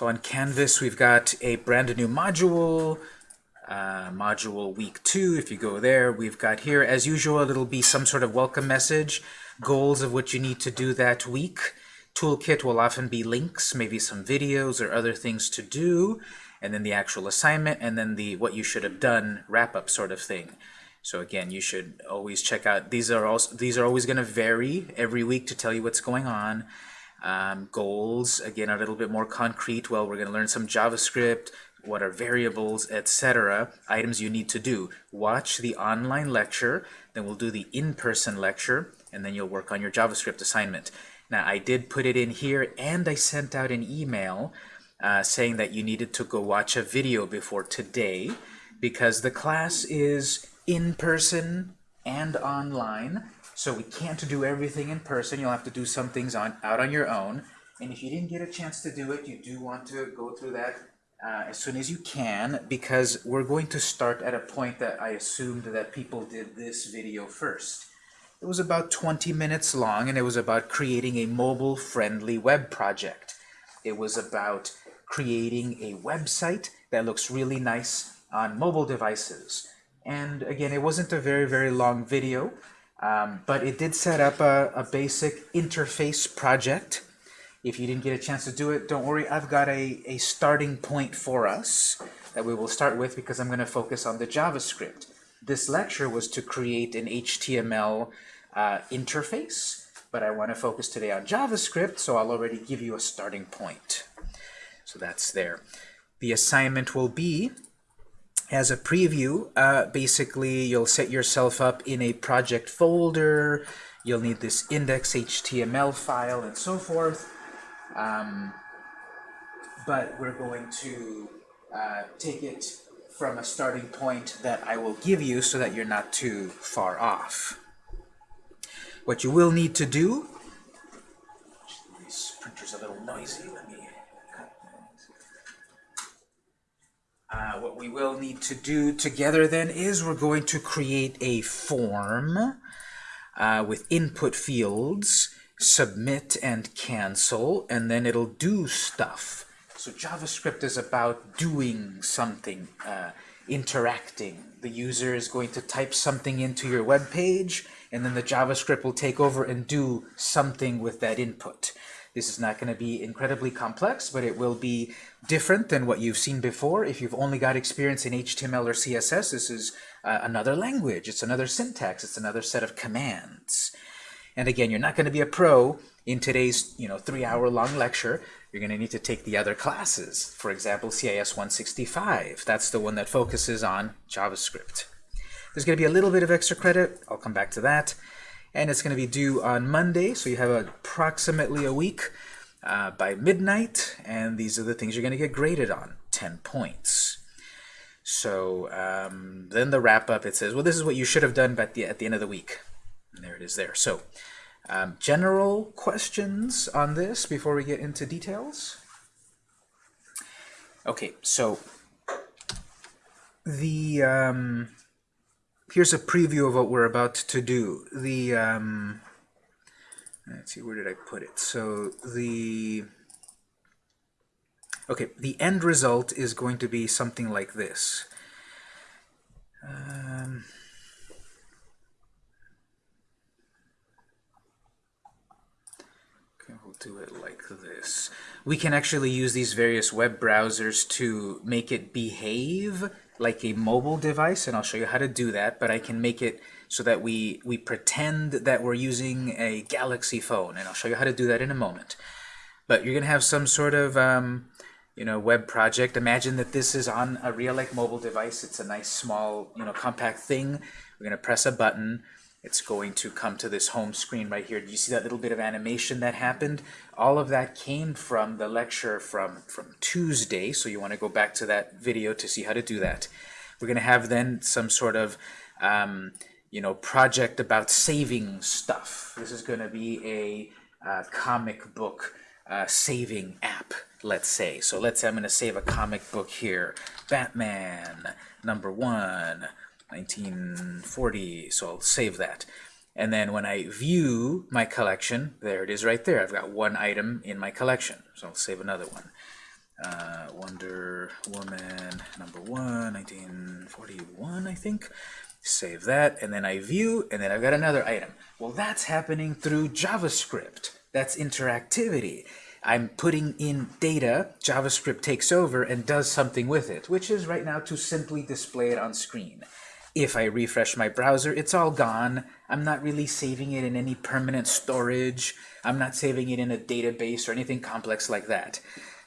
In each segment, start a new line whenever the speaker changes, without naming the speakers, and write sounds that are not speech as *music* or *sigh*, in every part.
So on Canvas, we've got a brand new module, uh, module week two. If you go there, we've got here, as usual, it'll be some sort of welcome message, goals of what you need to do that week. Toolkit will often be links, maybe some videos or other things to do, and then the actual assignment, and then the what you should have done wrap-up sort of thing. So again, you should always check out, these are also these are always going to vary every week to tell you what's going on. Um, goals, again, a little bit more concrete. Well, we're going to learn some JavaScript, what are variables, etc. Items you need to do. Watch the online lecture, then we'll do the in-person lecture, and then you'll work on your JavaScript assignment. Now, I did put it in here, and I sent out an email uh, saying that you needed to go watch a video before today, because the class is in person and online. So we can't do everything in person. You'll have to do some things on out on your own. And if you didn't get a chance to do it, you do want to go through that uh, as soon as you can, because we're going to start at a point that I assumed that people did this video first. It was about 20 minutes long, and it was about creating a mobile-friendly web project. It was about creating a website that looks really nice on mobile devices. And again, it wasn't a very, very long video. Um, but it did set up a, a, basic interface project. If you didn't get a chance to do it, don't worry. I've got a, a starting point for us that we will start with because I'm going to focus on the JavaScript. This lecture was to create an HTML uh, interface, but I want to focus today on JavaScript, so I'll already give you a starting point. So that's there. The assignment will be as a preview, uh, basically you'll set yourself up in a project folder, you'll need this index.html file and so forth. Um, but we're going to uh, take it from a starting point that I will give you so that you're not too far off. What you will need to do, this printer's a little noisy, Uh, what we will need to do together then is we're going to create a form uh, with input fields, submit and cancel, and then it'll do stuff. So JavaScript is about doing something, uh, interacting. The user is going to type something into your web page, and then the JavaScript will take over and do something with that input. This is not going to be incredibly complex, but it will be different than what you've seen before. If you've only got experience in HTML or CSS, this is uh, another language. It's another syntax. It's another set of commands. And again, you're not going to be a pro in today's you know three-hour-long lecture. You're going to need to take the other classes. For example, CIS 165. That's the one that focuses on JavaScript. There's going to be a little bit of extra credit. I'll come back to that and it's going to be due on Monday, so you have approximately a week uh, by midnight, and these are the things you're going to get graded on, 10 points. So um, then the wrap-up, it says, well, this is what you should have done at the, at the end of the week. And there it is there. So um, general questions on this before we get into details? Okay, so the... Um, here's a preview of what we're about to do. The um, let's see, where did I put it? So the okay, the end result is going to be something like this. Um, okay, we'll do it like this. We can actually use these various web browsers to make it behave like a mobile device, and I'll show you how to do that, but I can make it so that we, we pretend that we're using a Galaxy phone, and I'll show you how to do that in a moment. But you're going to have some sort of um, you know, web project. Imagine that this is on a real like mobile device. It's a nice small you know, compact thing. We're going to press a button it's going to come to this home screen right here. Do you see that little bit of animation that happened? All of that came from the lecture from, from Tuesday, so you want to go back to that video to see how to do that. We're going to have then some sort of um, you know, project about saving stuff. This is going to be a uh, comic book uh, saving app, let's say. So let's say I'm going to save a comic book here. Batman, number one. 1940, so I'll save that. And then when I view my collection, there it is right there. I've got one item in my collection, so I'll save another one. uh, Wonder Woman number one, 1941, I think. Save that, and then I view, and then I've got another item. Well, that's happening through JavaScript. That's interactivity. I'm putting in data, JavaScript takes over and does something with it, which is right now to simply display it on screen. If I refresh my browser, it's all gone. I'm not really saving it in any permanent storage. I'm not saving it in a database or anything complex like that.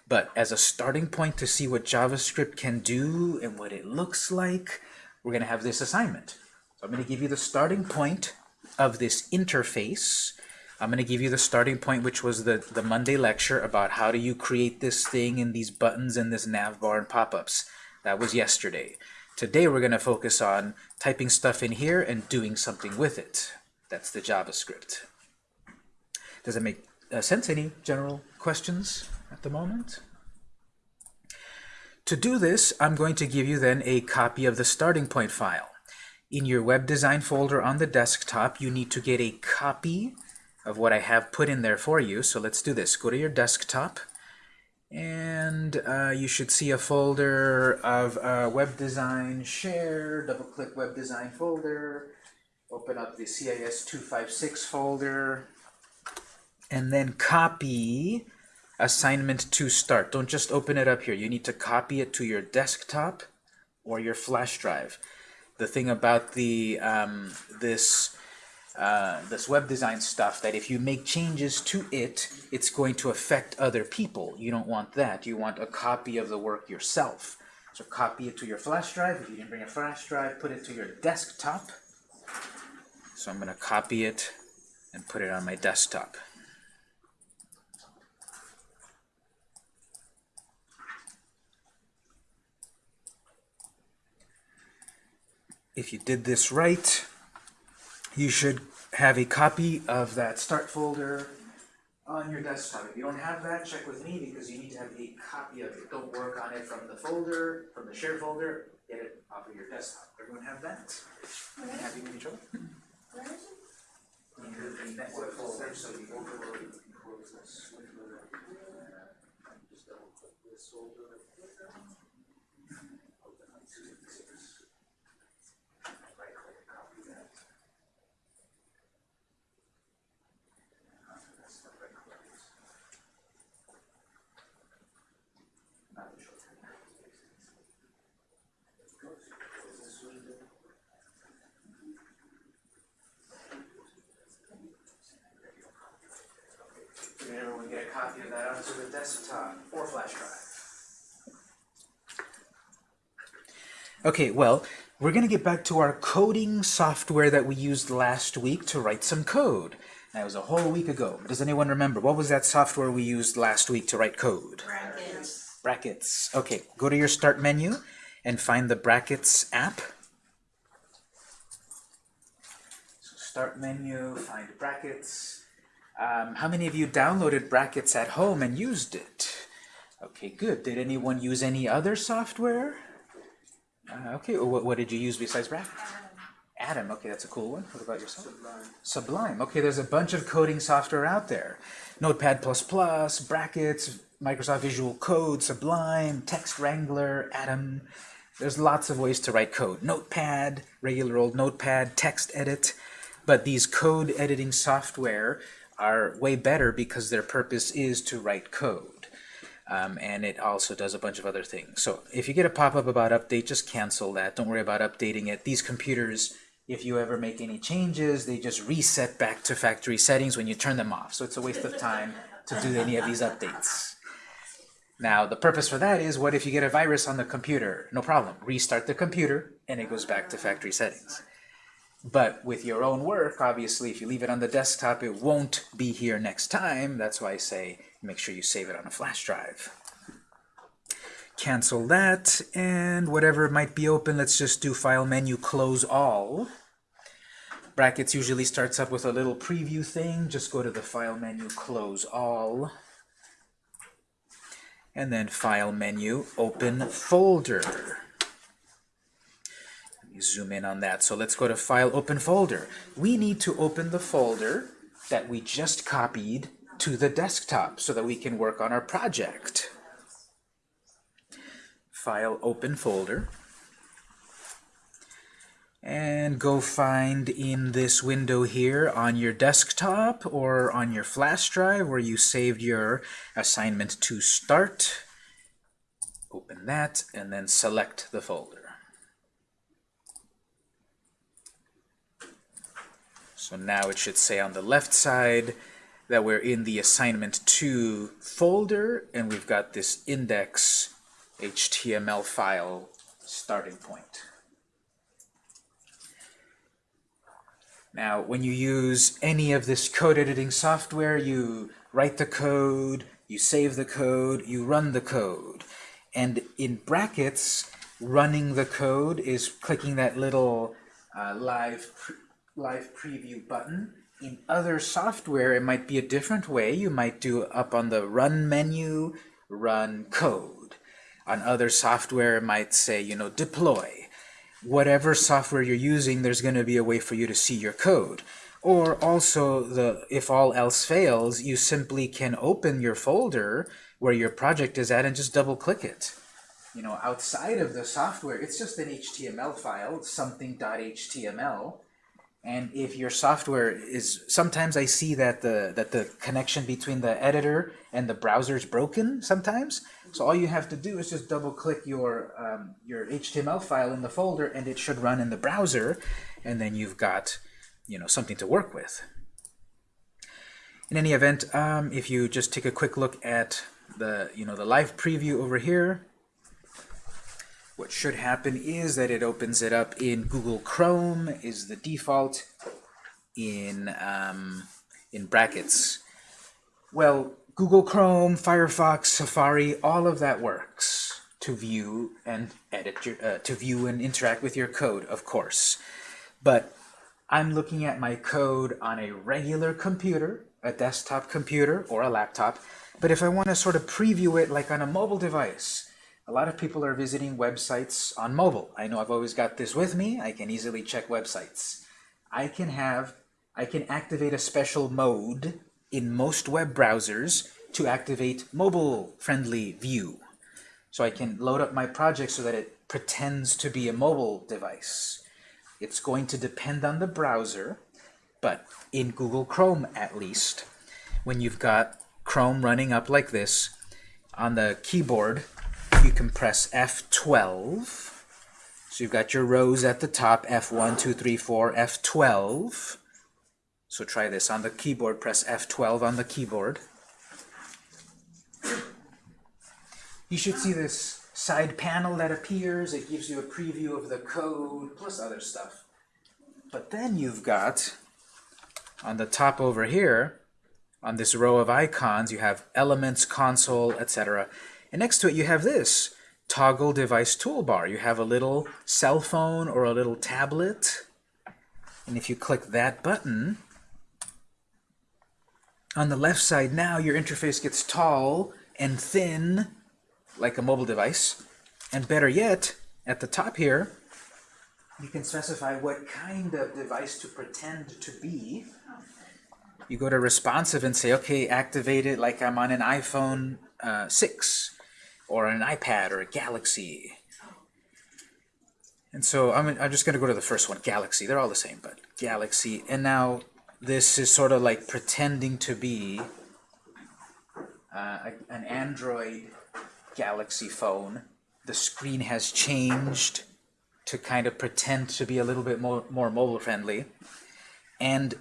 But as a starting point to see what JavaScript can do and what it looks like, we're going to have this assignment. So I'm going to give you the starting point of this interface. I'm going to give you the starting point, which was the, the Monday lecture about how do you create this thing and these buttons and this nav bar and pop-ups. That was yesterday. Today we're going to focus on typing stuff in here and doing something with it. That's the JavaScript. Does it make uh, sense? Any general questions at the moment? To do this, I'm going to give you then a copy of the starting point file. In your web design folder on the desktop, you need to get a copy of what I have put in there for you. So let's do this. Go to your desktop, and uh, you should see a folder of uh, web design share. Double-click web design folder. Open up the CIS 256 folder, and then copy assignment to start. Don't just open it up here. You need to copy it to your desktop or your flash drive. The thing about the um, this uh, this web design stuff that if you make changes to it, it's going to affect other people. You don't want that. You want a copy of the work yourself. So copy it to your flash drive. If you didn't bring a flash drive, put it to your desktop. So I'm going to copy it and put it on my desktop. If you did this right, you should have a copy of that start folder on your desktop. If you don't have that, check with me because you need to have a copy of it. Don't work on it from the folder, from the share folder. Get it off of your desktop. Everyone have that? Happy with each other?
Where is it?
In the network folder, so you overload can close this. Just double click this folder. Open up 256. Right click, copy that. That's the right click. Not the shortcut. Close, close this window. Did everyone get a copy of that onto the desktop or flash drive? Okay, well, we're going to get back to our coding software that we used last week to write some code. That was a whole week ago. Does anyone remember? What was that software we used last week to write code?
Brackets.
Brackets. Okay, go to your Start menu and find the Brackets app. So Start menu, find Brackets. Um, how many of you downloaded Brackets at home and used it? Okay, good. Did anyone use any other software? Uh, okay, what, what did you use besides Brackets? Atom. Okay, that's a cool one. What about yourself? Sublime. Sublime. Okay, there's a bunch of coding software out there. Notepad++, Brackets, Microsoft Visual Code, Sublime, Text Wrangler, Atom. There's lots of ways to write code. Notepad, regular old Notepad, Text Edit. But these code editing software are way better because their purpose is to write code. Um, and it also does a bunch of other things. So if you get a pop-up about update, just cancel that. Don't worry about updating it. These computers, if you ever make any changes, they just reset back to factory settings when you turn them off. So it's a waste of time to do any of these updates. Now, the purpose for that is, what if you get a virus on the computer? No problem. Restart the computer, and it goes back to factory settings. But with your own work, obviously, if you leave it on the desktop, it won't be here next time. That's why I say make sure you save it on a flash drive. Cancel that, and whatever might be open, let's just do File menu, Close All. Brackets usually starts up with a little preview thing. Just go to the File menu, Close All. And then File menu, Open Folder zoom in on that. So let's go to File, Open Folder. We need to open the folder that we just copied to the desktop so that we can work on our project. File Open folder. And go find in this window here on your desktop or on your flash drive where you saved your assignment to start. Open that and then select the folder. So now it should say on the left side that we're in the assignment 2 folder and we've got this index HTML file starting point. Now, when you use any of this code editing software, you write the code, you save the code, you run the code. And in brackets, running the code is clicking that little uh, live, live preview button. In other software, it might be a different way. You might do up on the run menu, run code. On other software, it might say, you know, deploy whatever software you're using, there's going to be a way for you to see your code. Or also, the if all else fails, you simply can open your folder where your project is at and just double-click it. You know, outside of the software, it's just an HTML file, something.html. And if your software is, sometimes I see that the that the connection between the editor and the browser is broken sometimes. So all you have to do is just double click your um, your HTML file in the folder and it should run in the browser and then you've got you know something to work with. In any event, um, if you just take a quick look at the you know the live preview over here, what should happen is that it opens it up in Google Chrome is the default in um, in brackets. Well, Google Chrome, Firefox, Safari, all of that works to view and edit your uh, to view and interact with your code, of course. But I'm looking at my code on a regular computer, a desktop computer, or a laptop. But if I want to sort of preview it like on a mobile device, a lot of people are visiting websites on mobile. I know I've always got this with me. I can easily check websites. I can have, I can activate a special mode in most web browsers to activate mobile-friendly view. So I can load up my project so that it pretends to be a mobile device. It's going to depend on the browser, but in Google Chrome at least, when you've got Chrome running up like this, on the keyboard, you can press F12. So you've got your rows at the top, F1, 2, 3, 4, F12. So try this on the keyboard, press F12 on the keyboard. You should see this side panel that appears. It gives you a preview of the code, plus other stuff. But then you've got, on the top over here, on this row of icons, you have Elements, Console, etc. And next to it you have this, Toggle Device Toolbar. You have a little cell phone or a little tablet. And if you click that button, on the left side now your interface gets tall and thin, like a mobile device. And better yet, at the top here, you can specify what kind of device to pretend to be. You go to responsive and say, okay, activate it like I'm on an iPhone uh, 6 or an iPad or a Galaxy. And so I'm, I'm just going to go to the first one, Galaxy. They're all the same, but Galaxy. And now this is sort of like pretending to be uh, an Android Galaxy phone. The screen has changed to kind of pretend to be a little bit more, more mobile friendly. And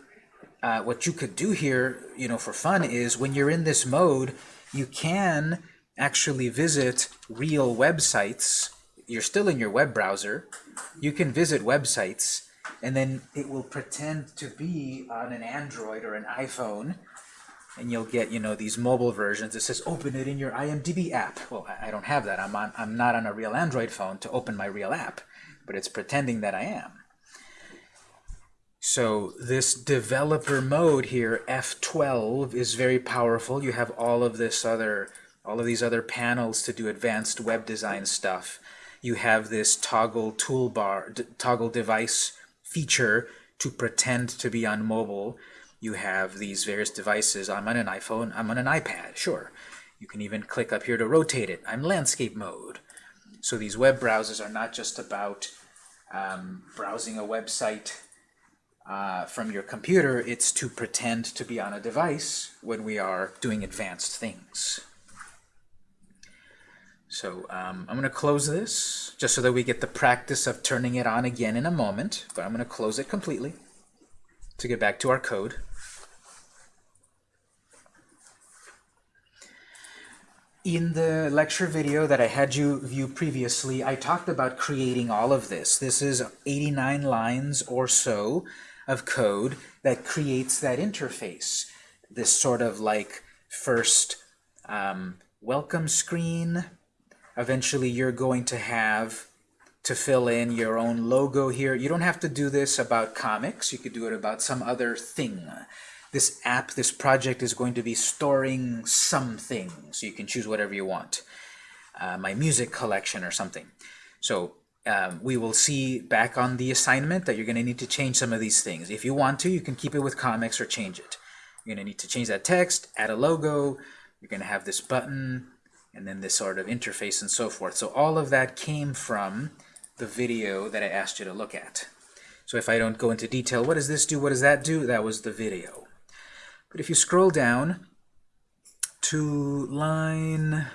uh, what you could do here, you know, for fun is when you're in this mode, you can actually visit real websites, you're still in your web browser, you can visit websites, and then it will pretend to be on an Android or an iPhone, and you'll get, you know, these mobile versions. It says, open it in your IMDb app. Well, I don't have that. I'm, on, I'm not on a real Android phone to open my real app, but it's pretending that I am. So this developer mode here, F12, is very powerful. You have all of this other all of these other panels to do advanced web design stuff. You have this toggle toolbar, toggle device feature to pretend to be on mobile. You have these various devices. I'm on an iPhone, I'm on an iPad, sure. You can even click up here to rotate it. I'm landscape mode. So these web browsers are not just about um, browsing a website uh, from your computer, it's to pretend to be on a device when we are doing advanced things. So um, I'm going to close this just so that we get the practice of turning it on again in a moment, but I'm going to close it completely to get back to our code. In the lecture video that I had you view previously, I talked about creating all of this. This is 89 lines or so of code that creates that interface. This sort of like first um, welcome screen. Eventually you're going to have to fill in your own logo here. You don't have to do this about comics. You could do it about some other thing. This app, this project is going to be storing something, so you can choose whatever you want. Uh, my music collection or something. So um, we will see back on the assignment that you're going to need to change some of these things. If you want to, you can keep it with comics or change it. You're going to need to change that text, add a logo, you're going to have this button, and then this sort of interface and so forth. So all of that came from the video that I asked you to look at. So if I don't go into detail, what does this do, what does that do? That was the video. But if you scroll down to line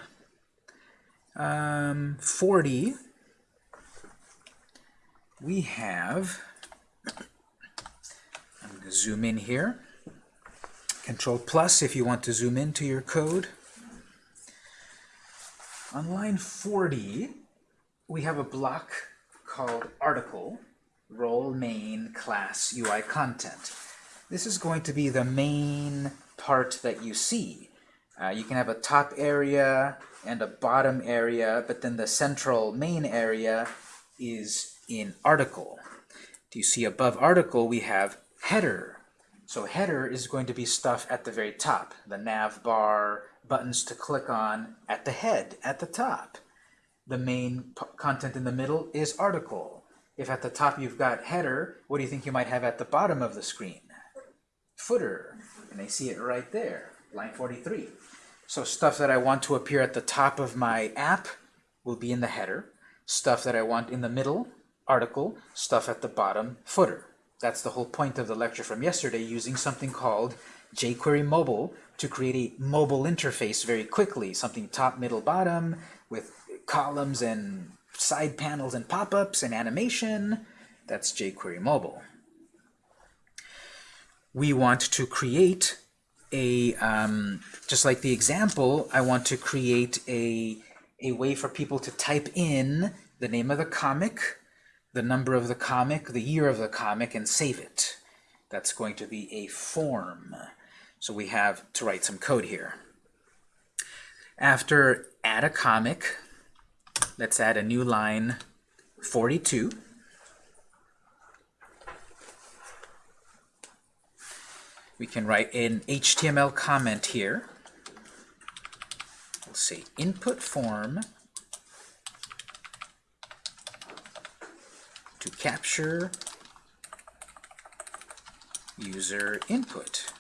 um, 40, we have, I'm going to zoom in here, Control plus if you want to zoom into your code. On line 40, we have a block called article, role main class UI content. This is going to be the main part that you see. Uh, you can have a top area and a bottom area, but then the central main area is in article. Do you see above article we have header. So header is going to be stuff at the very top, the nav bar, buttons to click on at the head, at the top. The main content in the middle is article. If at the top you've got header, what do you think you might have at the bottom of the screen? Footer. And I see it right there, line 43. So stuff that I want to appear at the top of my app will be in the header. Stuff that I want in the middle, article. Stuff at the bottom, footer. That's the whole point of the lecture from yesterday, using something called jQuery Mobile to create a mobile interface very quickly, something top, middle, bottom, with columns and side panels and pop-ups and animation. That's jQuery Mobile. We want to create a, um, just like the example, I want to create a, a way for people to type in the name of the comic, the number of the comic, the year of the comic, and save it. That's going to be a form. So we have to write some code here. After add a comic, let's add a new line 42. We can write an HTML comment here. We'll say input form to capture user input.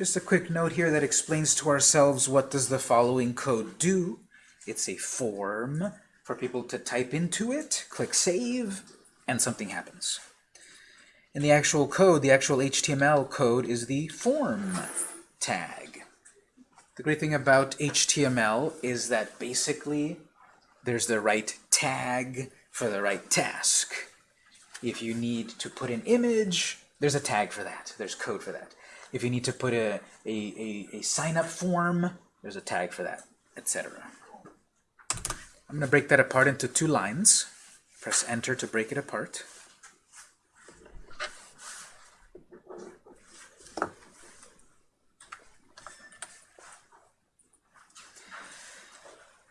Just a quick note here that explains to ourselves what does the following code do. It's a form for people to type into it, click Save, and something happens. In the actual code, the actual HTML code is the form tag. The great thing about HTML is that basically there's the right tag for the right task. If you need to put an image, there's a tag for that. There's code for that. If you need to put a, a, a, a sign-up form, there's a tag for that, etc. I'm going to break that apart into two lines. Press Enter to break it apart.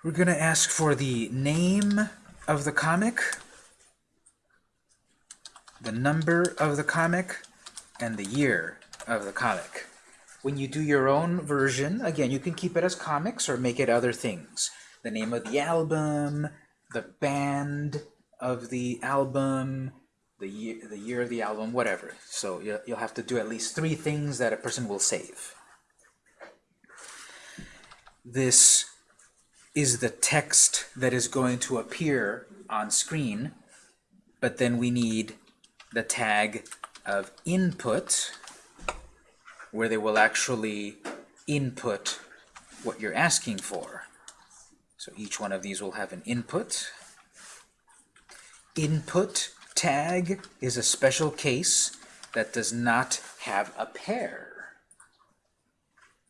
We're going to ask for the name of the comic, the number of the comic, and the year of the comic. When you do your own version, again, you can keep it as comics or make it other things. The name of the album, the band of the album, the year, the year of the album, whatever. So you'll, you'll have to do at least three things that a person will save. This is the text that is going to appear on screen, but then we need the tag of input, where they will actually input what you're asking for. So each one of these will have an input. Input tag is a special case that does not have a pair.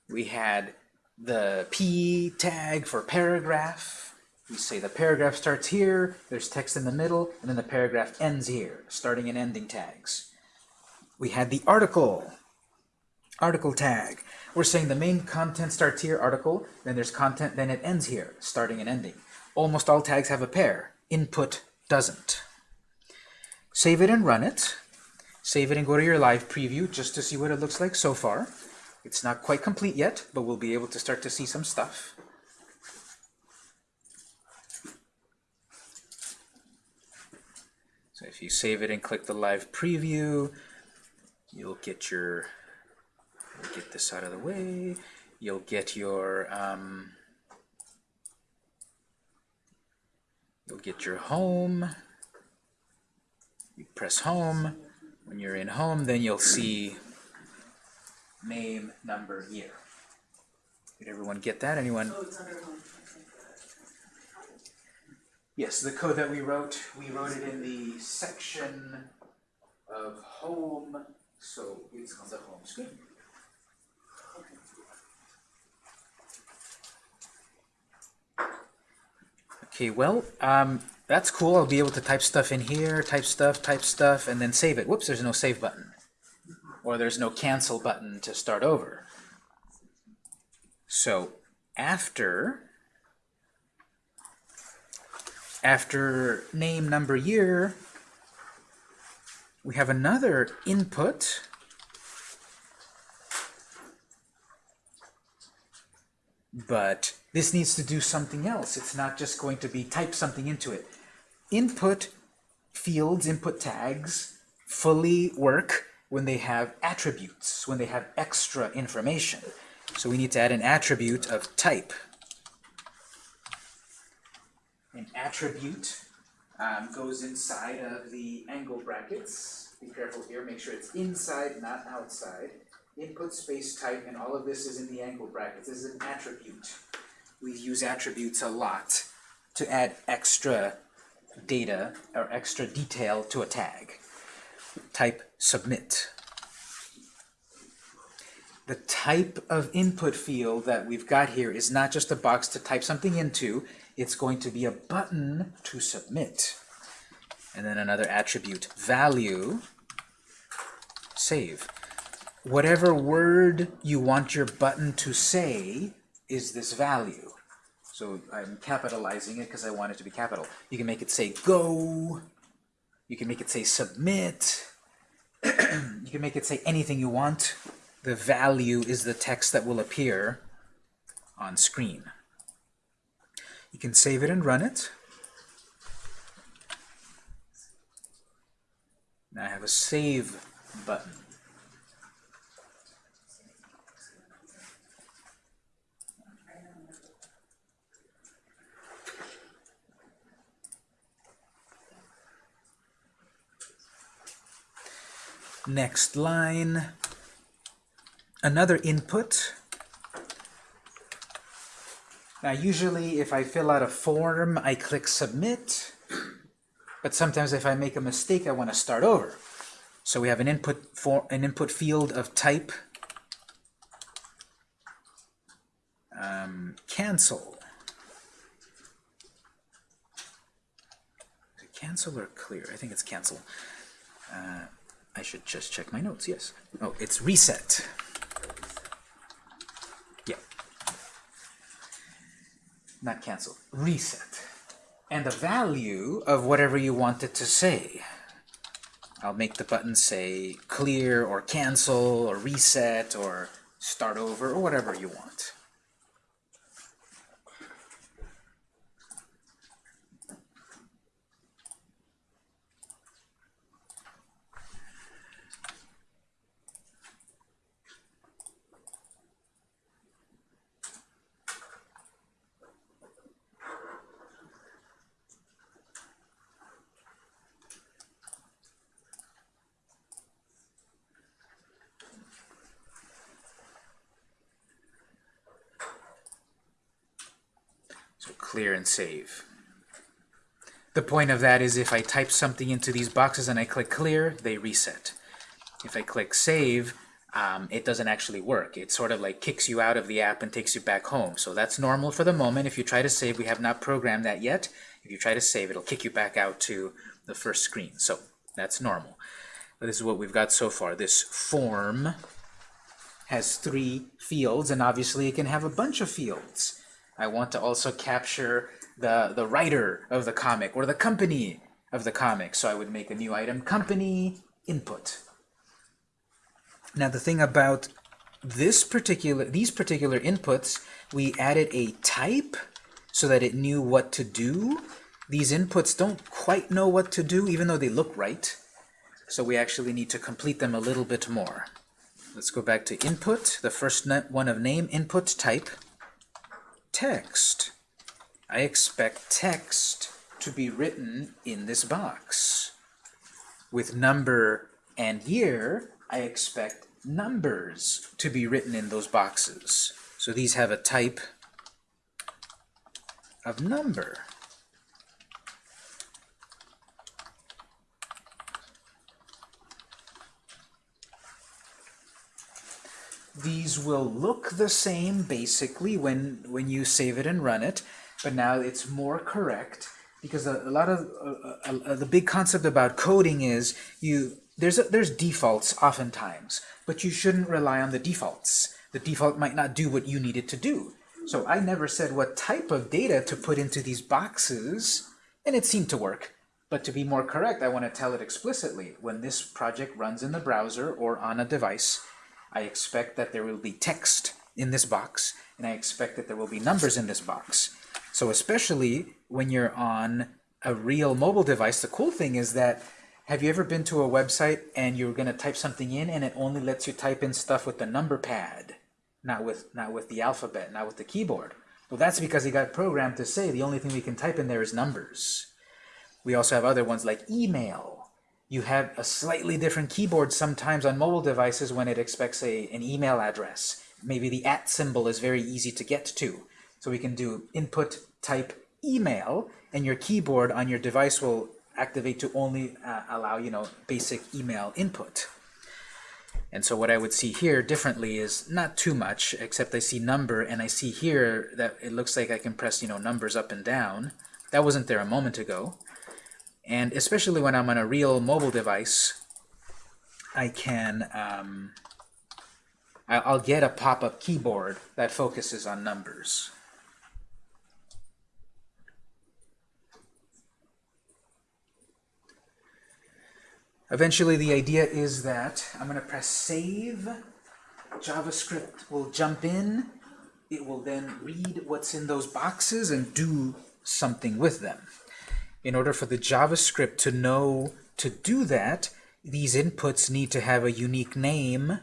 We had the P tag for paragraph. We say the paragraph starts here, there's text in the middle, and then the paragraph ends here, starting and ending tags. We had the article, article tag. We're saying the main content starts here, article, then there's content, then it ends here, starting and ending. Almost all tags have a pair. Input doesn't. Save it and run it. Save it and go to your live preview just to see what it looks like so far. It's not quite complete yet, but we'll be able to start to see some stuff. So if you save it and click the live preview, you'll get your, get this out of the way, you'll get your, um, you'll get your home, you press home, when you're in home, then you'll see name, number, year. Did everyone get that? Anyone?
Oh, it's under home.
Yes, the code that we wrote, we wrote it in the section of home, so it's on the home screen. Okay, well, um, that's cool. I'll be able to type stuff in here, type stuff, type stuff, and then save it. Whoops, there's no save button. Or there's no cancel button to start over. So after after name, number, year, we have another input. But this needs to do something else. It's not just going to be type something into it. Input fields, input tags, fully work when they have attributes, when they have extra information. So we need to add an attribute of type. An attribute um, goes inside of the angle brackets. Be careful here, make sure it's inside, not outside. Input space type, and all of this is in the angle brackets. This is an attribute. We use attributes a lot to add extra data or extra detail to a tag. Type submit. The type of input field that we've got here is not just a box to type something into, it's going to be a button to submit. And then another attribute, value, save. Whatever word you want your button to say is this value. So I'm capitalizing it because I want it to be capital. You can make it say go, you can make it say submit, *clears throat* you can make it say anything you want. The value is the text that will appear on screen. You can save it and run it. Now I have a save button. Next line, another input. Now usually if I fill out a form, I click submit, but sometimes if I make a mistake, I want to start over. So we have an input for an input field of type um, cancel. Cancel or clear? I think it's cancel. Uh, I should just check my notes, yes. Oh, it's reset. Yeah. Not cancel, reset. And the value of whatever you want it to say. I'll make the button say clear or cancel or reset or start over or whatever you want. Clear and save. The point of that is if I type something into these boxes and I click clear, they reset. If I click save, um, it doesn't actually work. It sort of like kicks you out of the app and takes you back home. So that's normal for the moment. If you try to save, we have not programmed that yet. If you try to save, it'll kick you back out to the first screen. So that's normal. But this is what we've got so far. This form has three fields, and obviously it can have a bunch of fields. I want to also capture the, the writer of the comic or the company of the comic. So I would make a new item, company input. Now the thing about this particular these particular inputs, we added a type so that it knew what to do. These inputs don't quite know what to do, even though they look right. So we actually need to complete them a little bit more. Let's go back to input, the first one of name, input type, text. I expect text to be written in this box. With number and year, I expect numbers to be written in those boxes. So these have a type of number. These will look the same basically when when you save it and run it, but now it's more correct because a, a lot of uh, uh, the big concept about coding is you there's a, there's defaults oftentimes, but you shouldn't rely on the defaults. The default might not do what you need it to do. So I never said what type of data to put into these boxes, and it seemed to work. But to be more correct, I want to tell it explicitly. When this project runs in the browser or on a device, I expect that there will be text in this box, and I expect that there will be numbers in this box. So especially when you're on a real mobile device, the cool thing is that have you ever been to a website and you're going to type something in and it only lets you type in stuff with the number pad, not with, not with the alphabet, not with the keyboard? Well, that's because it got programmed to say the only thing we can type in there is numbers. We also have other ones like email. You have a slightly different keyboard sometimes on mobile devices when it expects a, an email address. Maybe the at symbol is very easy to get to. So we can do input type email, and your keyboard on your device will activate to only uh, allow, you know, basic email input. And so what I would see here differently is not too much, except I see number, and I see here that it looks like I can press, you know, numbers up and down. That wasn't there a moment ago. And especially when I'm on a real mobile device, I can, um, I'll get a pop-up keyboard that focuses on numbers. Eventually, the idea is that I'm going to press save. JavaScript will jump in. It will then read what's in those boxes and do something with them. In order for the JavaScript to know to do that, these inputs need to have a unique name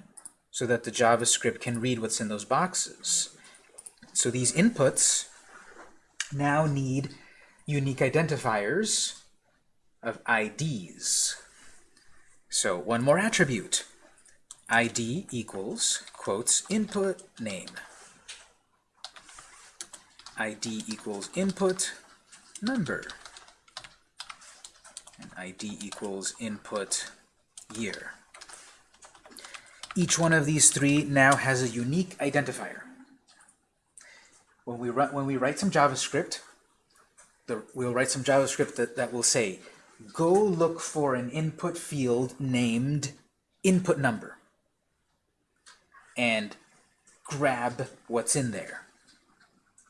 so that the JavaScript can read what's in those boxes. So these inputs now need unique identifiers of IDs. So one more attribute. ID equals, quotes, input name. ID equals input number. And ID equals input year. Each one of these three now has a unique identifier. When we, run, when we write some JavaScript, the, we'll write some JavaScript that, that will say go look for an input field named input number and grab what's in there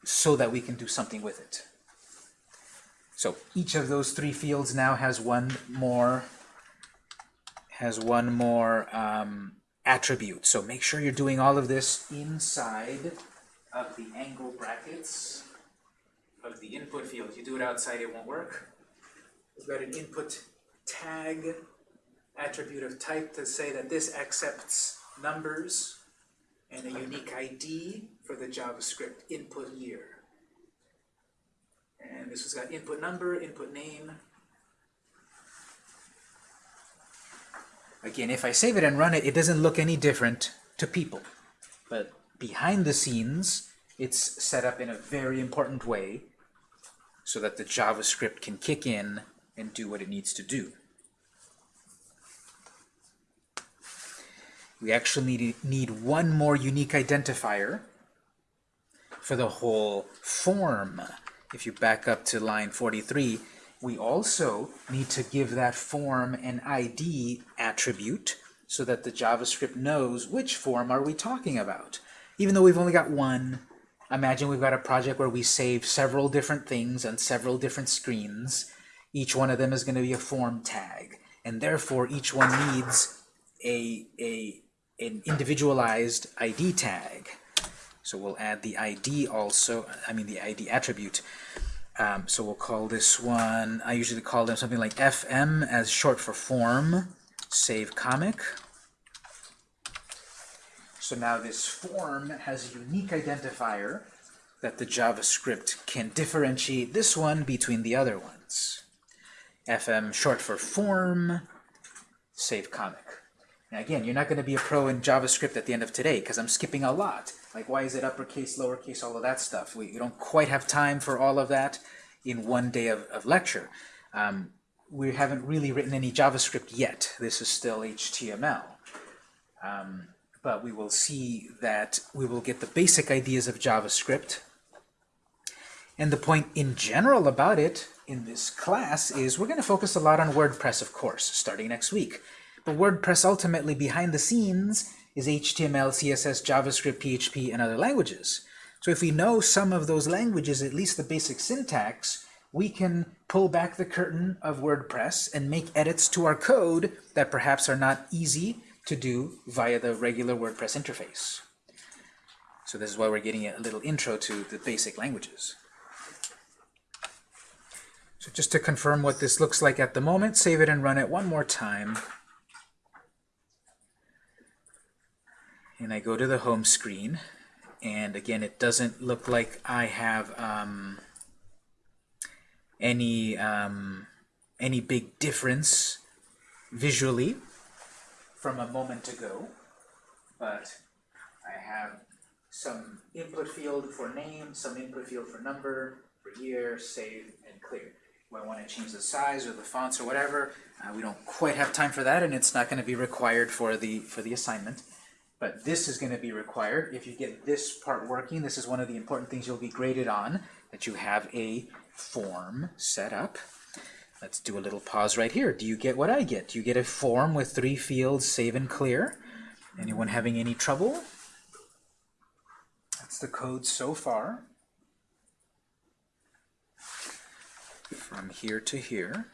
so that we can do something with it. So each of those three fields now has one more has one more um, attribute. So make sure you're doing all of this inside of the angle brackets of the input field. If you do it outside, it won't work. We've got an input tag attribute of type to say that this accepts numbers and a unique ID for the JavaScript input year. And this has got input number, input name. Again, if I save it and run it, it doesn't look any different to people. But behind the scenes, it's set up in a very important way so that the JavaScript can kick in and do what it needs to do. We actually need, need one more unique identifier for the whole form. If you back up to line 43, we also need to give that form an ID attribute so that the JavaScript knows which form are we talking about. Even though we've only got one, imagine we've got a project where we save several different things on several different screens. Each one of them is going to be a form tag, and therefore each one needs a, a, an individualized ID tag. So we'll add the ID also, I mean the ID attribute. Um, so we'll call this one, I usually call them something like FM as short for form, save comic. So now this form has a unique identifier that the JavaScript can differentiate this one between the other ones. FM short for form, save comic. Now again, you're not going to be a pro in JavaScript at the end of today because I'm skipping a lot. Like why is it uppercase, lowercase, all of that stuff. We, we don't quite have time for all of that in one day of, of lecture. Um, we haven't really written any JavaScript yet. This is still HTML. Um, but we will see that we will get the basic ideas of JavaScript. And the point in general about it in this class is we're going to focus a lot on WordPress, of course, starting next week. But WordPress ultimately behind the scenes is HTML, CSS, JavaScript, PHP, and other languages. So if we know some of those languages, at least the basic syntax, we can pull back the curtain of WordPress and make edits to our code that perhaps are not easy to do via the regular WordPress interface. So this is why we're getting a little intro to the basic languages. So just to confirm what this looks like at the moment, save it and run it one more time. And I go to the home screen and again it doesn't look like I have um, any um, any big difference visually from a moment ago but I have some input field for name, some input field for number, for year, save, and clear. When I want to change the size or the fonts or whatever, uh, we don't quite have time for that and it's not going to be required for the for the assignment. But this is going to be required. If you get this part working, this is one of the important things you'll be graded on, that you have a form set up. Let's do a little pause right here. Do you get what I get? Do you get a form with three fields, save and clear? Anyone having any trouble? That's the code so far. From here to here.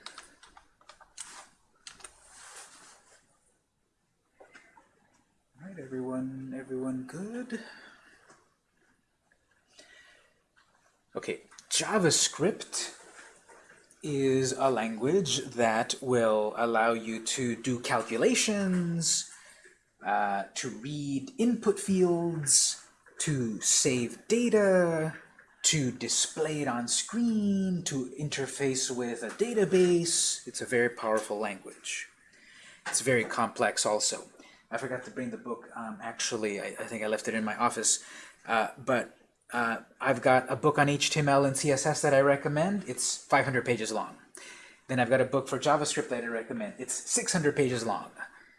Right, everyone, everyone good? Okay, JavaScript is a language that will allow you to do calculations, uh, to read input fields, to save data, to display it on screen, to interface with a database. It's a very powerful language. It's very complex also. I forgot to bring the book. Um, actually, I, I, think I left it in my office. Uh, but uh, I've got a book on HTML and CSS that I recommend. It's 500 pages long. Then I've got a book for JavaScript that I recommend. It's 600 pages long.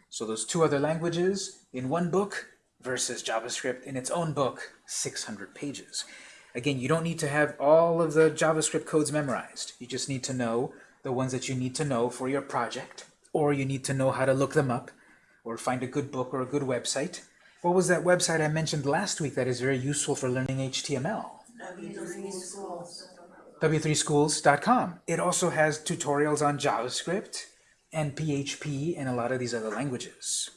So those two other languages in one book versus JavaScript in its own book, 600 pages. Again, you don't need to have all of the JavaScript codes memorized. You just need to know the ones that you need to know for your project, or you need to know how to look them up or find a good book or a good website. What was that website I mentioned last week that is very useful for learning HTML? W3schools.com. It also has tutorials on JavaScript and PHP and a lot of these other languages.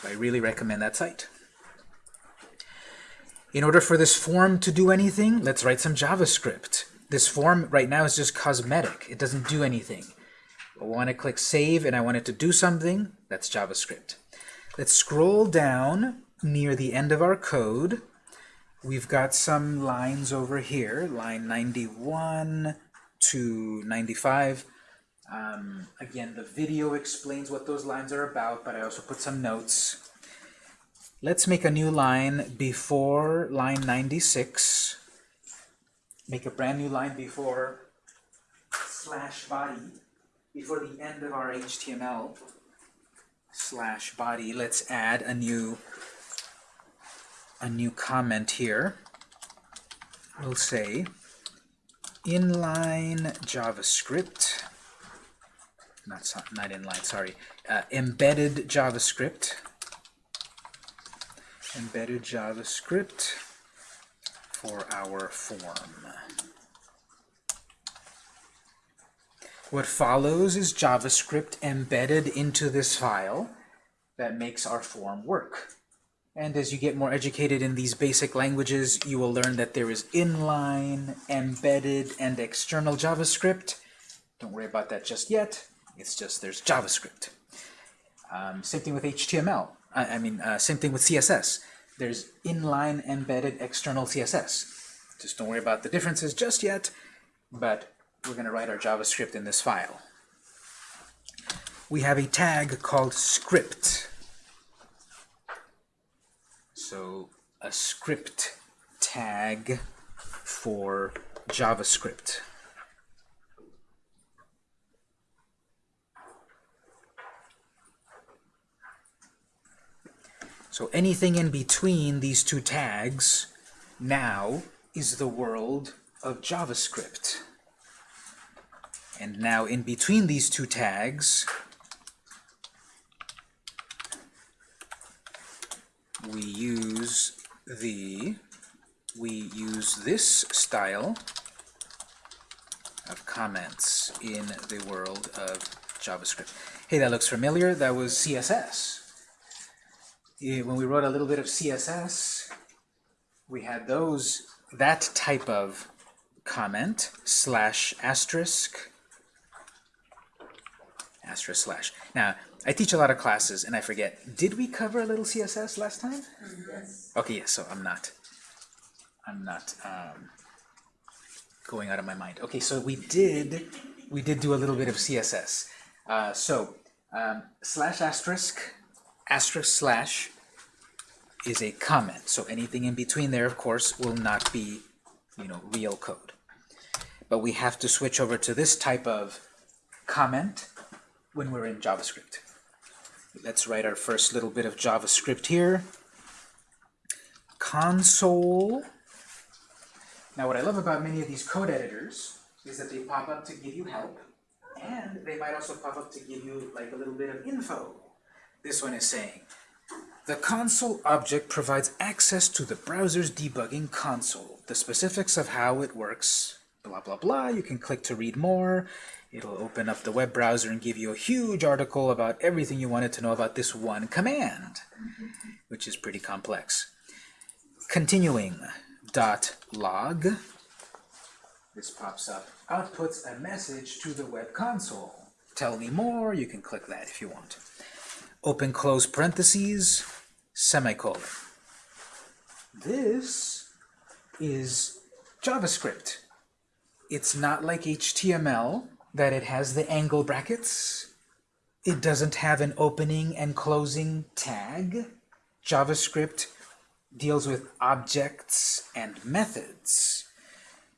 So I really recommend that site. In order for this form to do anything, let's write some JavaScript. This form right now is just cosmetic. It doesn't do anything. I want to click Save and I want it to do something. That's JavaScript. Let's scroll down near the end of our code. We've got some lines over here, line 91 to 95. Um, again, the video explains what those lines are about, but I also put some notes. Let's make a new line before line 96. make a brand new line before slash body, before the end of our HTML slash body, let's add a new a new comment here. We'll say inline JavaScript, not not inline, sorry, uh, embedded JavaScript, embedded JavaScript for our form. What follows is JavaScript embedded into this file that makes our form work. And as you get more educated in these basic languages, you will learn that there is inline, embedded, and external JavaScript. Don't worry about that just yet. It's just there's JavaScript. Um, same thing with HTML. I, I mean, uh, same thing with CSS. There's inline, embedded, external CSS. Just don't worry about the differences just yet, but we're going to write our JavaScript in this file. We have a tag called script. So a script tag for JavaScript. So anything in between these two tags now is the world of JavaScript. And now in between these two tags, we use the we use this style of comments in the world of JavaScript. Hey, that looks familiar. That was CSS. When we wrote a little bit of CSS, we had those that type of comment slash asterisk asterisk slash. Now, I teach a lot of classes and I forget. Did we cover a little CSS last time?
Yes.
Okay, yes, so I'm not, I'm not um, going out of my mind. Okay, so we did, we did do a little bit of CSS. Uh, so, um, slash asterisk, asterisk slash is a comment. So anything in between there, of course, will not be, you know, real code. But we have to switch over to this type of comment when we're in JavaScript. Let's write our first little bit of JavaScript here console. Now what I love about many of these code editors is that they pop up to give you help and they might also pop up to give you like a little bit of info. This one is saying, the console object provides access to the browser's debugging console. The specifics of how it works, blah blah blah, you can click to read more. It'll open up the web browser and give you a huge article about everything you wanted to know about this one command, which is pretty complex. Continuing, dot log, this pops up, outputs a message to the web console. Tell me more, you can click that if you want. Open close parentheses, semicolon. This is JavaScript. It's not like HTML, that it has the angle brackets. It doesn't have an opening and closing tag. JavaScript deals with objects and methods.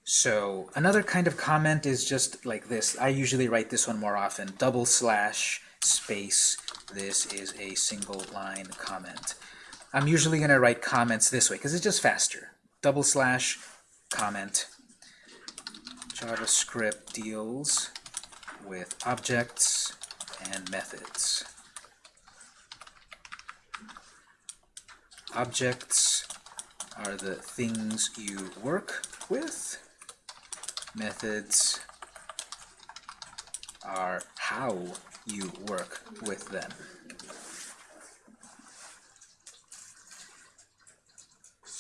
So another kind of comment is just like this. I usually write this one more often. Double slash space. This is a single line comment. I'm usually going to write comments this way because it's just faster. Double slash comment. JavaScript deals with objects and methods. Objects are the things you work with. Methods are how you work with them.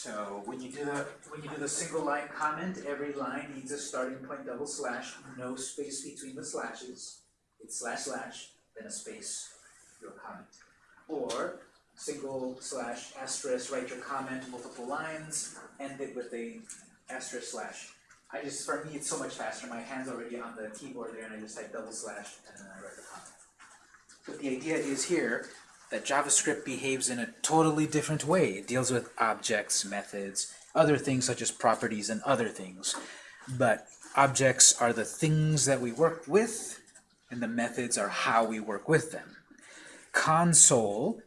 So when you do the when you do the single line comment, every line needs a starting point double slash, no space between the slashes. It's slash slash, then a space, your comment. Or single slash asterisk, write your comment, multiple lines, end it with a asterisk slash. I just for me it's so much faster. My hand's already on the keyboard there and I just type double slash and then I write the comment. But the idea is here that JavaScript behaves in a totally different way. It deals with objects, methods, other things such as properties and other things. but objects are the things that we work with, and the methods are how we work with them. Console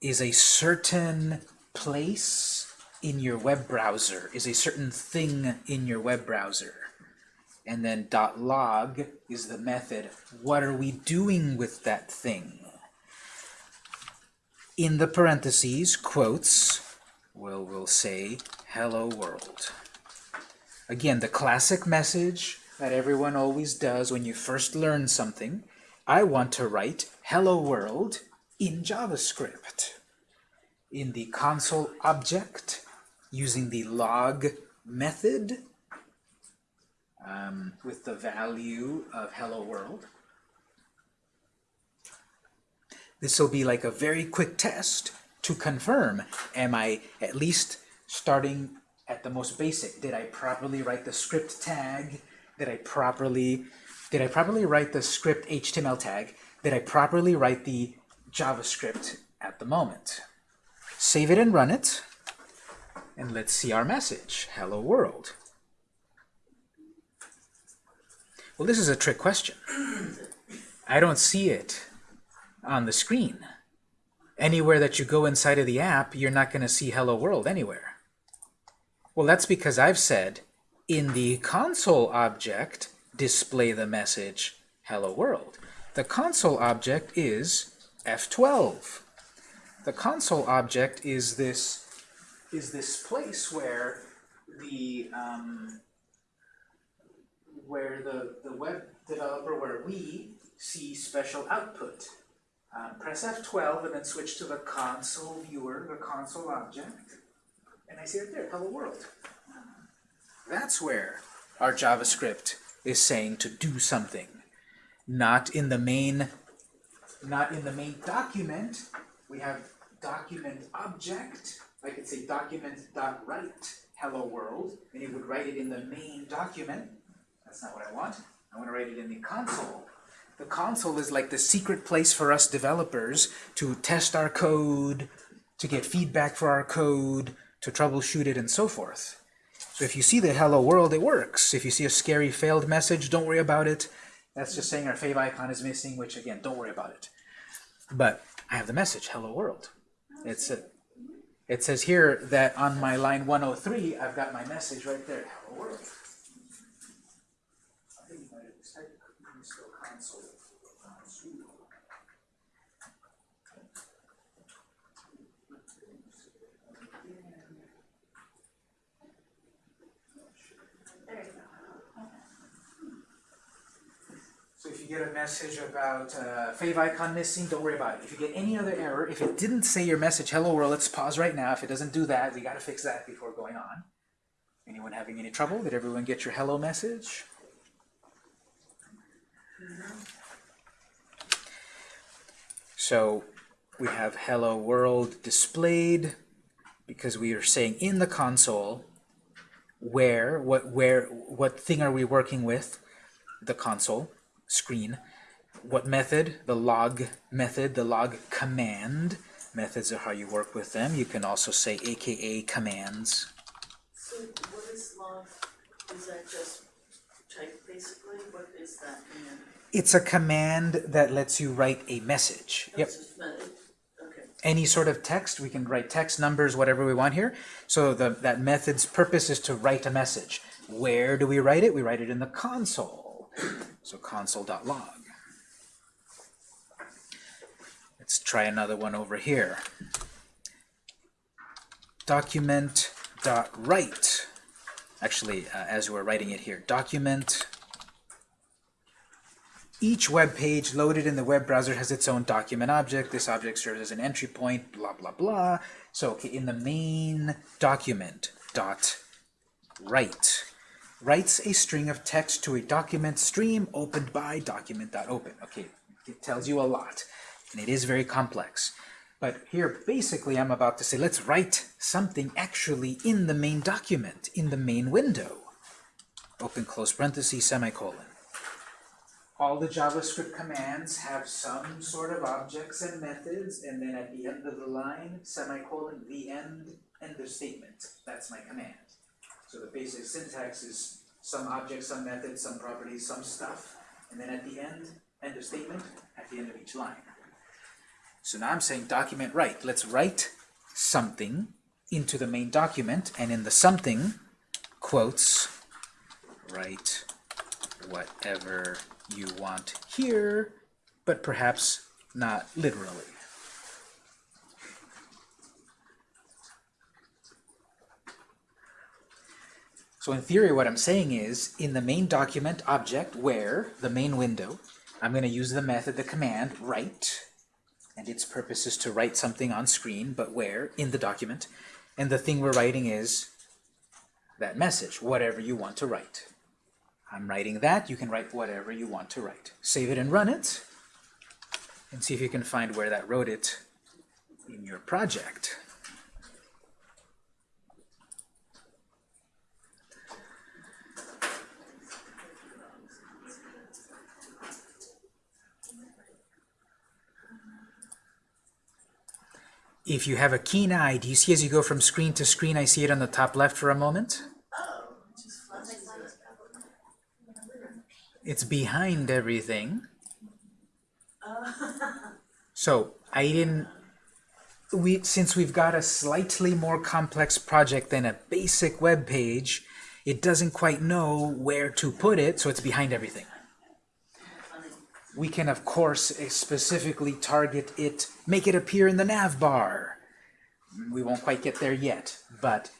is a certain place in your web browser, is a certain thing in your web browser. And then .log is the method. What are we doing with that thing? In the parentheses, quotes, we'll, we'll say, hello world. Again, the classic message that everyone always does when you first learn something, I want to write hello world in JavaScript. In the console object, using the log method, um, with the value of hello world. This will be like a very quick test to confirm, am I at least starting at the most basic? Did I properly write the script tag? Did I properly, did I properly write the script HTML tag? Did I properly write the JavaScript at the moment? Save it and run it, and let's see our message, hello world. Well, this is a trick question. *clears throat* I don't see it on the screen. Anywhere that you go inside of the app, you're not going to see Hello World anywhere. Well, that's because I've said, in the console object, display the message Hello World. The console object is F12. The console object is this is this place where the um, where the, the web developer, where we see special output. Um, press F12 and then switch to the console viewer, the console object, and I see it there, hello world. That's where our JavaScript is saying to do something. Not in the main, not in the main document. We have document object. I could say document.write hello world, and it would write it in the main document. That's not what I want. I want to write it in the console. The console is like the secret place for us developers to test our code, to get feedback for our code, to troubleshoot it, and so forth. So if you see the hello world, it works. If you see a scary failed message, don't worry about it. That's just saying our favicon is missing, which again, don't worry about it. But I have the message, hello world. It's a, it says here that on my line 103, I've got my message right there, hello world. So if you get a message about uh, favicon missing, don't worry about it. If you get any other error, if it didn't say your message, hello world, let's pause right now. If it doesn't do that, we got to fix that before going on. Anyone having any trouble? Did everyone get your hello message? So we have hello world displayed because we are saying in the console where, what, where, what thing are we working with? The console screen. What method? The log method, the log command. Methods are how you work with them. You can also say aka commands.
So what is log, is that just type basically, what is that command?
It's a command that lets you write a message. Yep.
That's just Okay,
Any sort of text, we can write text, numbers, whatever we want here. So the, that method's purpose is to write a message. Where do we write it? We write it in the console. So console.log. Let's try another one over here. Document.write. Actually, uh, as we're writing it here, document. Each web page loaded in the web browser has its own document object. This object serves as an entry point, blah, blah, blah. So okay, in the main document, dot write writes a string of text to a document stream opened by document.open. Okay, it tells you a lot, and it is very complex. But here, basically, I'm about to say, let's write something actually in the main document, in the main window. Open close parenthesis, semicolon. All the JavaScript commands have some sort of objects and methods, and then at the end of the line, semicolon, the end, end of statement. That's my command. So the basic syntax is some object, some method, some properties, some stuff, and then at the end, end of statement, at the end of each line. So now I'm saying document write. Let's write something into the main document, and in the something, quotes, write whatever you want here, but perhaps not literally. So in theory, what I'm saying is, in the main document object, where, the main window, I'm going to use the method, the command, write, and its purpose is to write something on screen, but where, in the document, and the thing we're writing is that message, whatever you want to write. I'm writing that, you can write whatever you want to write. Save it and run it, and see if you can find where that wrote it in your project. If you have a keen eye, do you see as you go from screen to screen, I see it on the top left for a moment? It's behind everything. So I didn't, we, since we've got a slightly more complex project than a basic web page, it doesn't quite know where to put it, so it's behind everything. We can, of course, eh, specifically target it, make it appear in the nav bar. We won't quite get there yet, but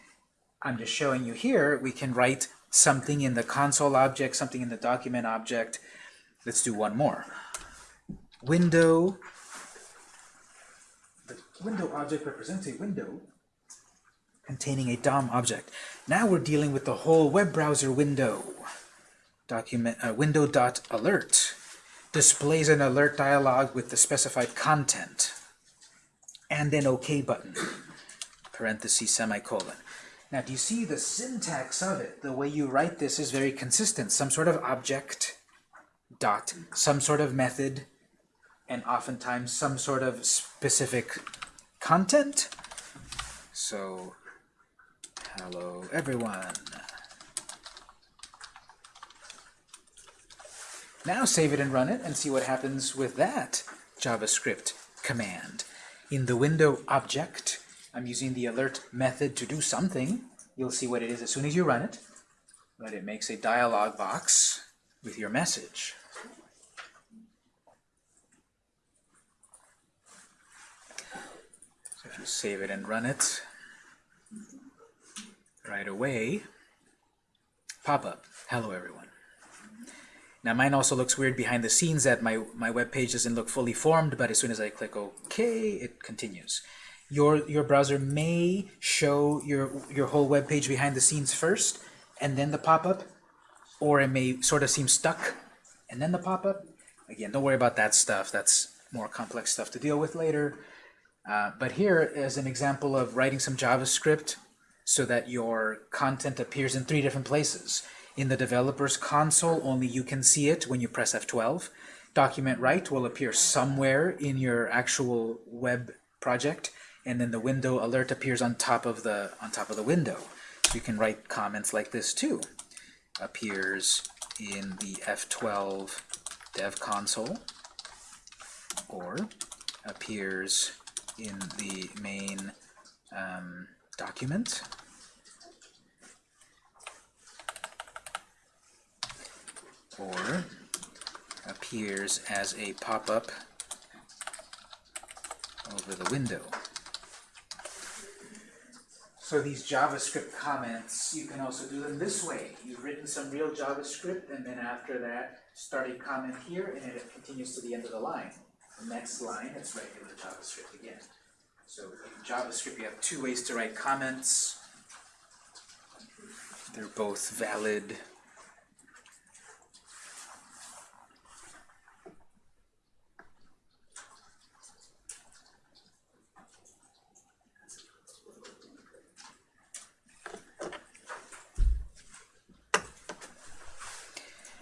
I'm just showing you here, we can write something in the console object, something in the document object. Let's do one more. Window, the window object represents a window containing a DOM object. Now we're dealing with the whole web browser window. Document uh, window dot alert displays an alert dialog with the specified content and an OK button, parenthesis, semicolon. Now, do you see the syntax of it? The way you write this is very consistent. Some sort of object, dot, some sort of method, and oftentimes some sort of specific content. So, hello everyone. Now save it and run it and see what happens with that JavaScript command. In the window object, I'm using the alert method to do something. You'll see what it is as soon as you run it. But it makes a dialog box with your message. So if you save it and run it right away, pop up. Hello everyone. Now mine also looks weird behind the scenes that my, my web page doesn't look fully formed, but as soon as I click OK, it continues. Your, your browser may show your, your whole web page behind the scenes first, and then the pop-up, or it may sort of seem stuck, and then the pop-up. Again, don't worry about that stuff. That's more complex stuff to deal with later. Uh, but here is an example of writing some JavaScript so that your content appears in three different places. In the developer's console, only you can see it when you press F12. Document write will appear somewhere in your actual web project, and then the window alert appears on top of the on top of the window. So you can write comments like this too. Appears in the F12 dev console, or appears in the main um, document. Or appears as a pop-up over the window. So these JavaScript comments, you can also do them this way. You've written some real JavaScript, and then after that, start a comment here, and it continues to the end of the line. The next line, it's regular JavaScript again. So in JavaScript, you have two ways to write comments. They're both valid.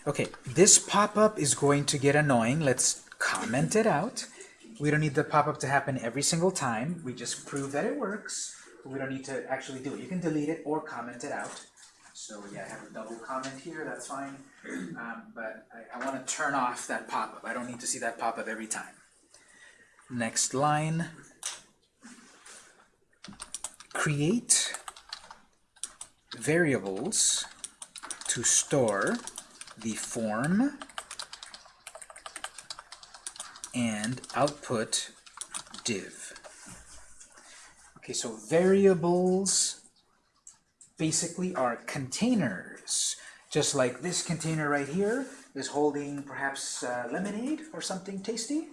Okay, this pop-up is going to get annoying. Let's comment it out. We don't need the pop-up to happen every single time. We just prove that it works. We don't need to actually do it. You can delete it or comment it out. So yeah, I have a double comment here, that's fine. Um, but I, I want to turn off that pop-up. I don't need to see that pop-up every time. Next line. Create variables to store the form and output div. Okay, so variables basically are containers. Just like this container right here is holding perhaps uh, lemonade or something tasty.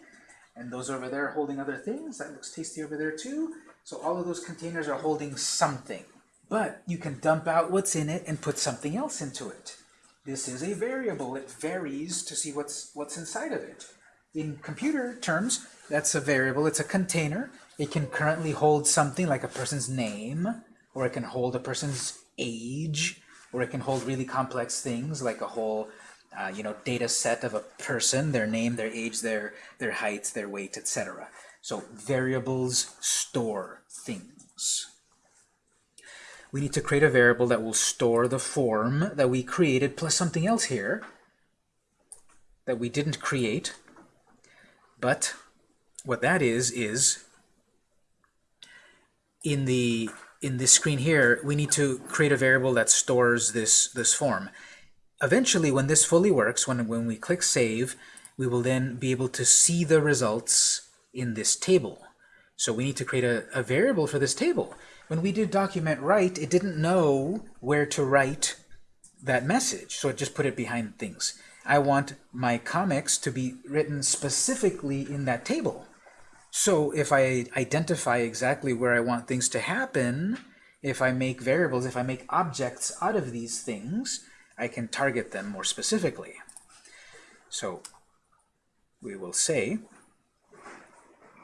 And those over there holding other things. That looks tasty over there too. So all of those containers are holding something. But you can dump out what's in it and put something else into it. This is a variable. It varies to see what's, what's inside of it. In computer terms, that's a variable. It's a container. It can currently hold something like a person's name, or it can hold a person's age, or it can hold really complex things like a whole uh, you know, data set of a person, their name, their age, their, their height, their weight, etc. So variables store things. We need to create a variable that will store the form that we created plus something else here that we didn't create. But what that is, is in the in this screen here, we need to create a variable that stores this, this form. Eventually, when this fully works, when, when we click Save, we will then be able to see the results in this table. So we need to create a, a variable for this table. When we did document write, it didn't know where to write that message, so it just put it behind things. I want my comics to be written specifically in that table. So if I identify exactly where I want things to happen, if I make variables, if I make objects out of these things, I can target them more specifically. So we will say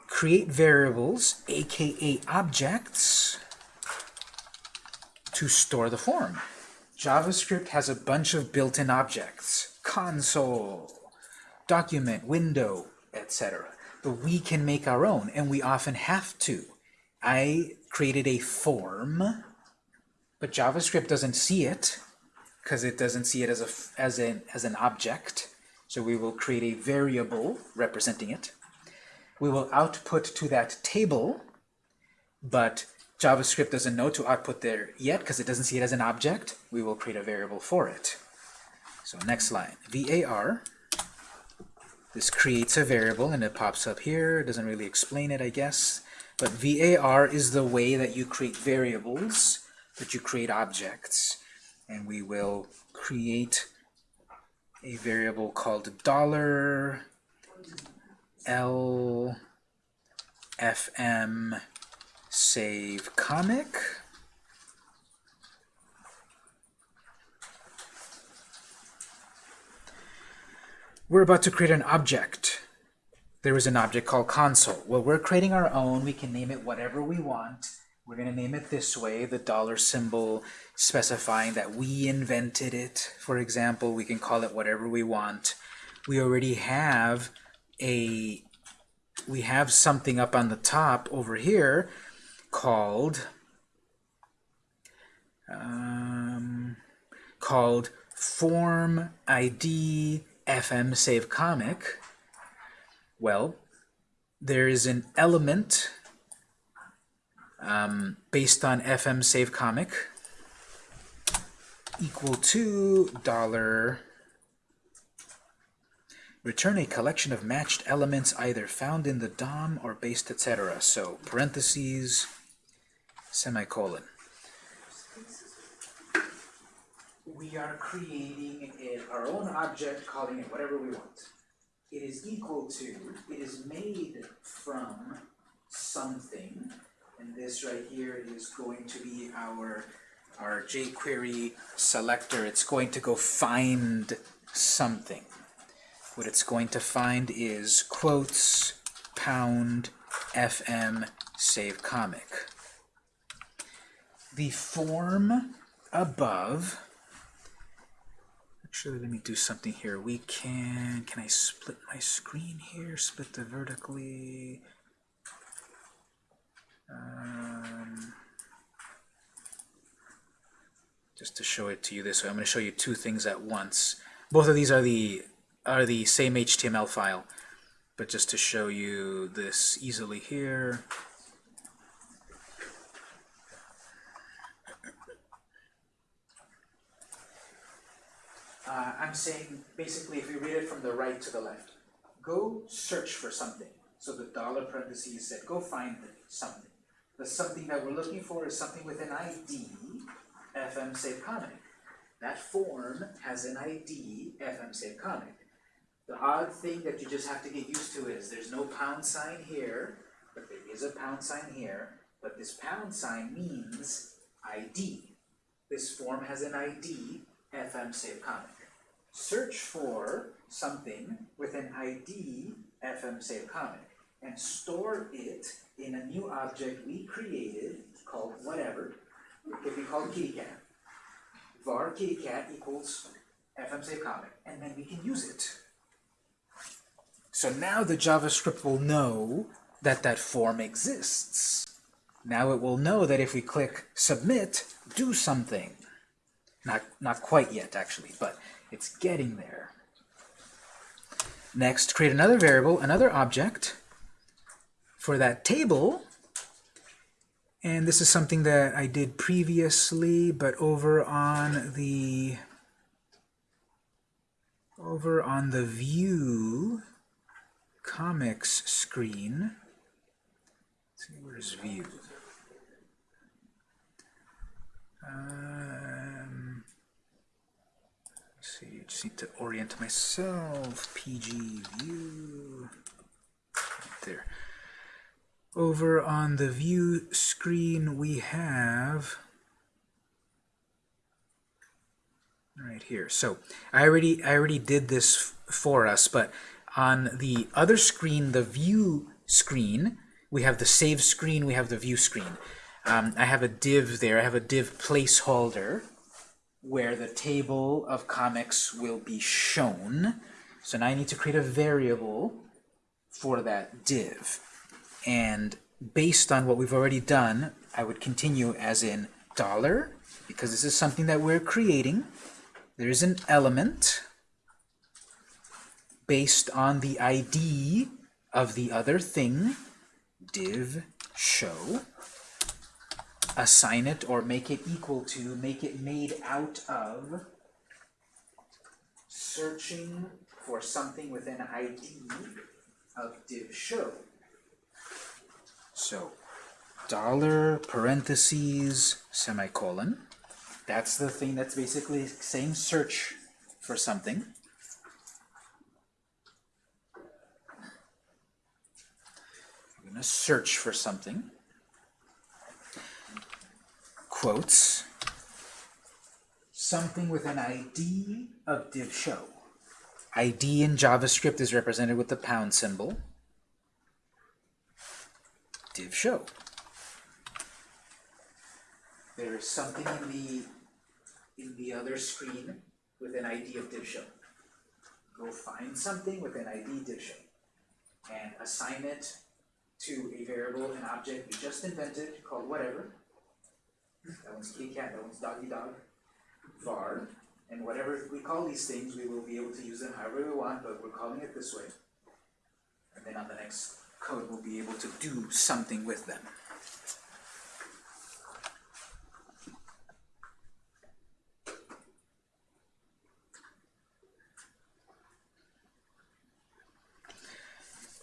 create variables, aka objects, to store the form. JavaScript has a bunch of built-in objects, console, document, window, etc. But we can make our own, and we often have to. I created a form, but JavaScript doesn't see it because it doesn't see it as a as an as an object. So we will create a variable representing it. We will output to that table, but JavaScript doesn't know to output there yet because it doesn't see it as an object. We will create a variable for it. So next line, var. This creates a variable and it pops up here. It doesn't really explain it, I guess. But var is the way that you create variables, that you create objects. And we will create a variable called dollar $L fm save comic. We're about to create an object. There is an object called console. Well, we're creating our own. We can name it whatever we want. We're going to name it this way, the dollar symbol specifying that we invented it. For example, we can call it whatever we want. We already have a we have something up on the top over here called um, called form ID FM save comic. Well, there is an element um, based on FM save comic equal to dollar return a collection of matched elements either found in the DOM or based etc. So parentheses semicolon. We are creating our own object, calling it whatever we want. It is equal to, it is made from something, and this right here is going to be our, our jQuery selector. It's going to go find something. What it's going to find is quotes pound fm save comic the form above, actually let me do something here. We can, can I split my screen here? Split the vertically. Um, just to show it to you this way. I'm going to show you two things at once. Both of these are the are the same HTML file, but just to show you this easily here. Uh, I'm saying basically if we read it from the right to the left, go search for something. So the dollar parentheses said go find something. The something that we're looking for is something with an ID, FM Save Comic. That form has an ID, FM Save Comic. The odd thing that you just have to get used to is there's no pound sign here, but there is a pound sign here, but this pound sign means ID. This form has an ID, FM Save Comic. Search for something with an ID, FM Save Comic, and store it in a new object we created called whatever. It could be called kittycat. var kittycat equals FM Save Comic, and then we can use it. So now the JavaScript will know that that form exists. Now it will know that if we click submit, do something. Not, not quite yet, actually, but it's getting there. Next, create another variable, another object for that table. And this is something that I did previously, but over on the over on the view comics screen. Let's see, where's view? Um, let's see, just need to orient myself. PG view. Right there. Over on the view screen, we have right here. So I already I already did this for us, but on the other screen, the view screen, we have the save screen, we have the view screen. Um, I have a div there, I have a div placeholder where the table of comics will be shown. So now I need to create a variable for that div. And based on what we've already done, I would continue as in dollar, because this is something that we're creating. There is an element based on the ID of the other thing, div show, assign it or make it equal to, make it made out of searching for something with an ID of div show. So, dollar parentheses semicolon. That's the thing that's basically saying search for something. I'm going to search for something. Quotes. Something with an ID of div show. ID in JavaScript is represented with the pound symbol. Div show. There is something in the in the other screen with an ID of div show. Go find something with an ID div show and assign it to a variable, an object we just invented called whatever. That one's kitty cat, that one's doggy dog, var, and whatever we call these things, we will be able to use them however we want, but we're calling it this way. And then on the next code, we'll be able to do something with them.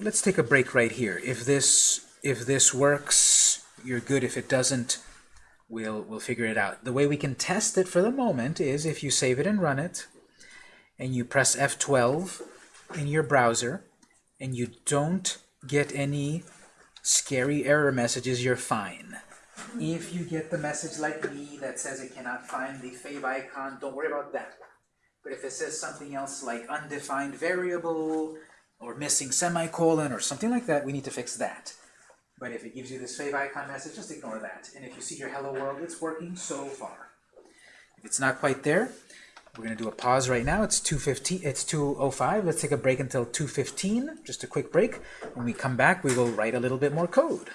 Let's take a break right here. If this if this works, you're good. If it doesn't, we'll we'll figure it out. The way we can test it for the moment is if you save it and run it, and you press F12 in your browser, and you don't get any scary error messages, you're fine. If you get the message like me that says it cannot find the favicon, don't worry about that. But if it says something else like undefined variable, or missing semicolon, or something like that, we need to fix that. But if it gives you this favicon message, just ignore that. And if you see your hello world, it's working so far. If it's not quite there, we're going to do a pause right now. It's 2:15. It's 2:05. Let's take a break until 2:15. Just a quick break. When we come back, we will write a little bit more code.